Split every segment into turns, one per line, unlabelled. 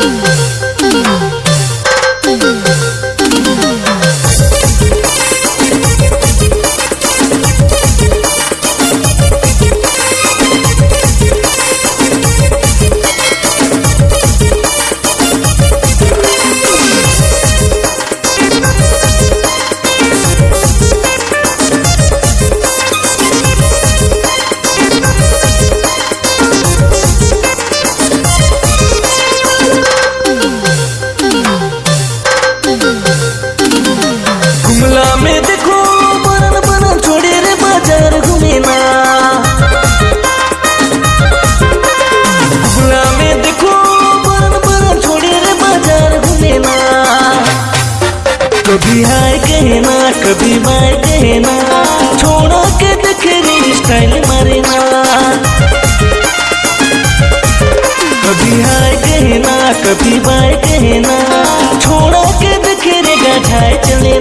गुमला कभी बाय कहना छोड़ा के देखे रे स्टाइल मारे कभी हाय कहना कभी बाय कहना छोड़ा के देखे रे गठाए चले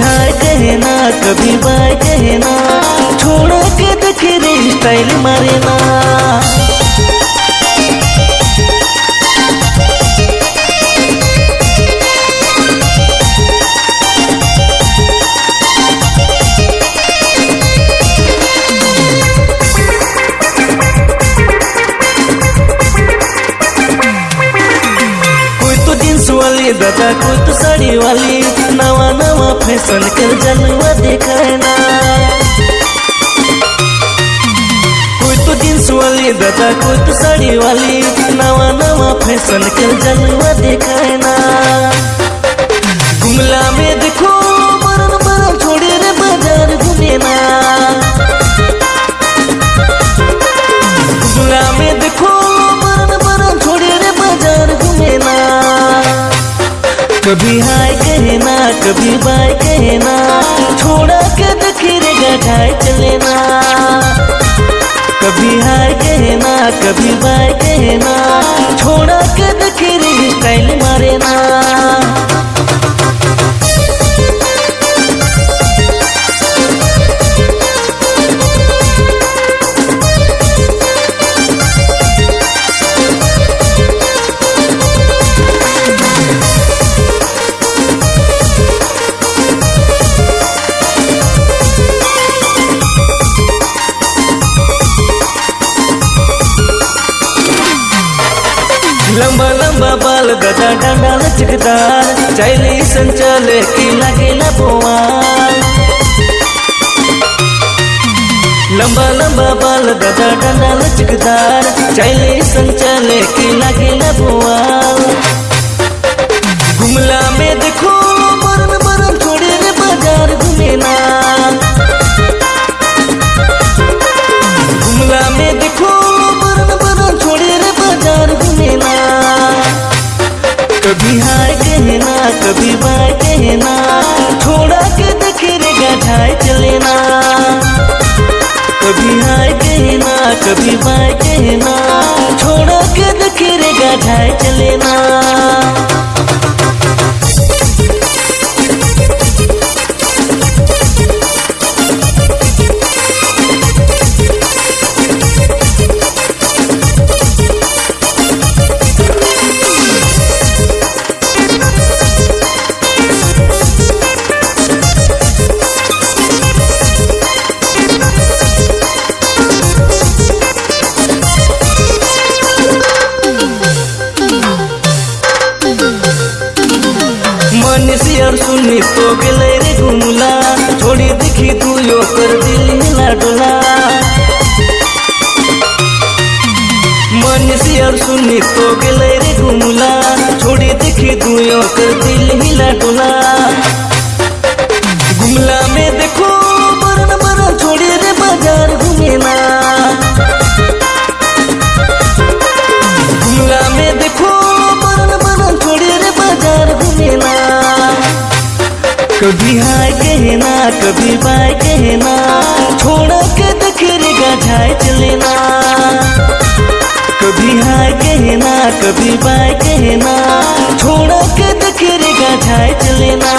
हाय कहना, कभी बाय कहना, छोड़ा के देखे स्टाइल मारे ना कोई जींस वाली, दादा कोई तो साड़ी वाली। नवा नवा फ़ैशन कर जलवा दिखाना कोई तो जींस वाली, दादा कोई तो साड़ी वाली, नवा नवा फ़ैशन कर जलवा दिखाना गुमला में देखो बरन बरन छोड़े रे बाज़ार घूमे ना। गुमला में देखो कभी हाय कहना कभी बाय कहना छोड़ा के दखिर गठाए चलेना कभी हाय कहना कभी बाय कहना छोड़ा के दखिर स्टाइल लंबा लंबा बाल गदा डंडा लचकदार चैली संचल की किला बोआल लंबा लंबा बाल गदा डंडा लचकदार चैली संचल की किला बोआ कहना कभी बाय कहना छोड़ा के देखे रे गठाए चले ना कभी हाय कहना कभी बाय कहना छोड़ा के देखे रे गठाए चले तो गेले रे घुमला छोड़ी देखी तू यो कर दिल हिला मनीषी और सुनी तो गेले रे घुमला छोड़ी देखी तू यो कर दिल हिला गुमला में देखो, बरन बरन छोड़ी रे बाज़ार घूमे ना गुमला में देखो कभी हाय कहना, कभी बाय कहना, छोड़ा के दखिर गाय चलेना। कभी हाय कहना, कभी बाय कहना, छोड़ा के दखिर गाय चलेना।